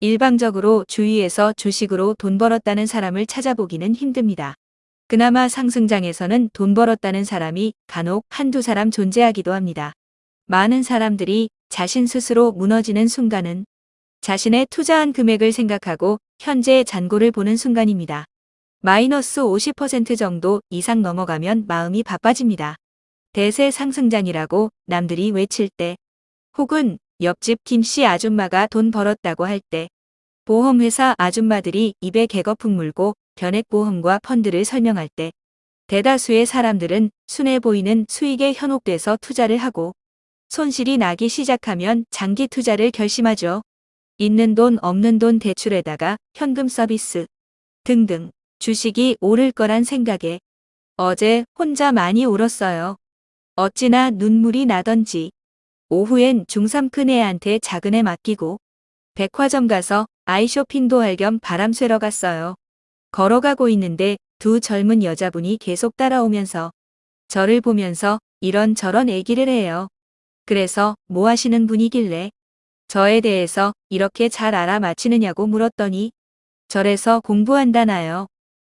일방적으로 주위에서 주식으로 돈 벌었다는 사람을 찾아보기는 힘듭니다. 그나마 상승장에서는 돈 벌었다는 사람이 간혹 한두 사람 존재하기도 합니다. 많은 사람들이 자신 스스로 무너지는 순간은 자신의 투자한 금액을 생각하고 현재의 잔고를 보는 순간입니다. 마이너스 50% 정도 이상 넘어가면 마음이 바빠집니다. 대세 상승장이라고 남들이 외칠 때 혹은 옆집 김씨 아줌마가 돈 벌었다고 할 때 보험회사 아줌마들이 입에 개거품 물고 변액보험과 펀드를 설명할 때 대다수의 사람들은 순해 보이는 수익에 현혹돼서 투자를 하고 손실이 나기 시작하면 장기 투자를 결심하죠. 있는 돈 없는 돈 대출에다가 현금 서비스 등등 주식이 오를 거란 생각에 어제 혼자 많이 울었어요. 어찌나 눈물이 나던지 오후엔 중3 큰애한테 작은애 맡기고 백화점 가서 아이 쇼핑도 할 겸 바람 쐬러 갔어요. 걸어가고 있는데 두 젊은 여자분이 계속 따라오면서 저를 보면서 이런저런 얘기를 해요. 그래서 뭐 하시는 분이길래 저에 대해서 이렇게 잘 알아맞히느냐고 물었더니 절에서 공부한다나요.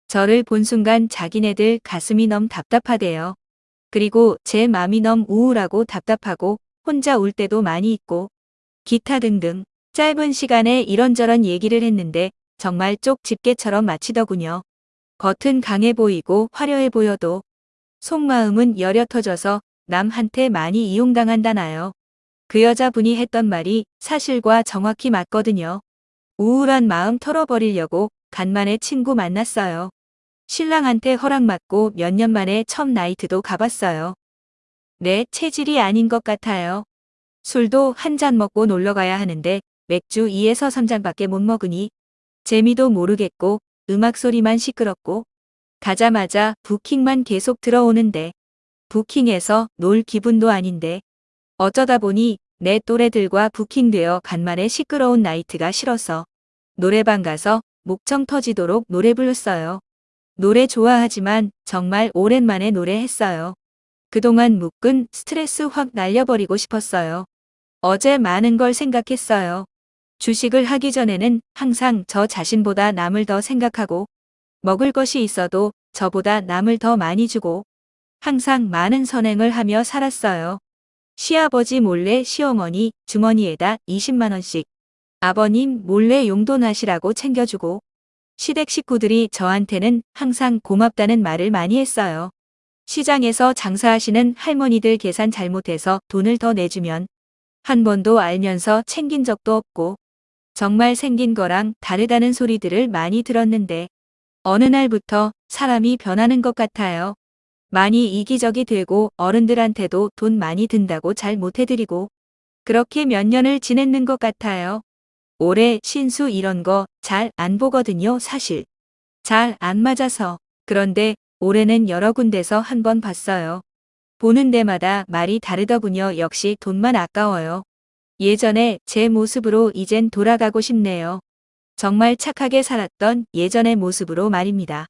저를 본 순간 자기네들 가슴이 너무 답답하대요. 그리고 제 맘이 너무 우울하고 답답하고 혼자 울 때도 많이 있고 기타 등등 짧은 시간에 이런저런 얘기를 했는데 정말 쪽 집게처럼 마치더군요. 겉은 강해 보이고 화려해 보여도 속마음은 여려 터져서 남한테 많이 이용당한다나요. 그 여자분이 했던 말이 사실과 정확히 맞거든요. 우울한 마음 털어버리려고 간만에 친구 만났어요. 신랑한테 허락받고 몇 년 만에 첫 나이트도 가봤어요. 내 체질이 아닌 것 같아요. 술도 한 잔 먹고 놀러 가야 하는데 맥주 2에서 3잔밖에 못 먹으니 재미도 모르겠고 음악 소리만 시끄럽고 가자마자 부킹만 계속 들어오는데 부킹에서 놀 기분도 아닌데 어쩌다 보니 내 또래들과 부킹되어 간만에 시끄러운 나이트가 싫어서 노래방 가서 목청 터지도록 노래 불렀어요. 노래 좋아하지만 정말 오랜만에 노래했어요. 그동안 묶은 스트레스 확 날려버리고 싶었어요. 어제 많은 걸 생각했어요. 주식을 하기 전에는 항상 저 자신보다 남을 더 생각하고 먹을 것이 있어도 저보다 남을 더 많이 주고 항상 많은 선행을 하며 살았어요. 시아버지 몰래 시어머니 주머니에다 20만원씩 아버님 몰래 용돈 하시라고 챙겨주고 시댁 식구들이 저한테는 항상 고맙다는 말을 많이 했어요. 시장에서 장사하시는 할머니들 계산 잘못해서 돈을 더 내주면 한 번도 알면서 챙긴 적도 없고 정말 생긴 거랑 다르다는 소리들을 많이 들었는데 어느 날부터 사람이 변하는 것 같아요. 많이 이기적이 되고 어른들한테도 돈 많이 든다고 잘 못해드리고 그렇게 몇 년을 지냈는 것 같아요. 올해 신수 이런 거 잘 안 보거든요 사실. 잘 안 맞아서. 그런데 올해는 여러 군데서 한 번 봤어요. 보는 데마다 말이 다르더군요. 역시 돈만 아까워요. 예전에 제 모습으로 이젠 돌아가고 싶네요. 정말 착하게 살았던 예전의 모습으로 말입니다.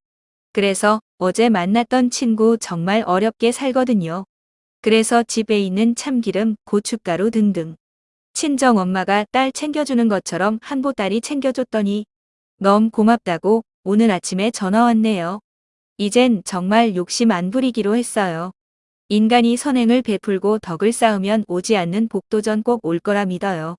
그래서 어제 만났던 친구 정말 어렵게 살거든요. 그래서 집에 있는 참기름, 고춧가루 등등. 친정 엄마가 딸 챙겨주는 것처럼 한 보따리 챙겨줬더니 너무 고맙다고 오늘 아침에 전화 왔네요. 이젠 정말 욕심 안 부리기로 했어요. 인간이 선행을 베풀고 덕을 쌓으면 오지 않는 복도 전 꼭 올 거라 믿어요.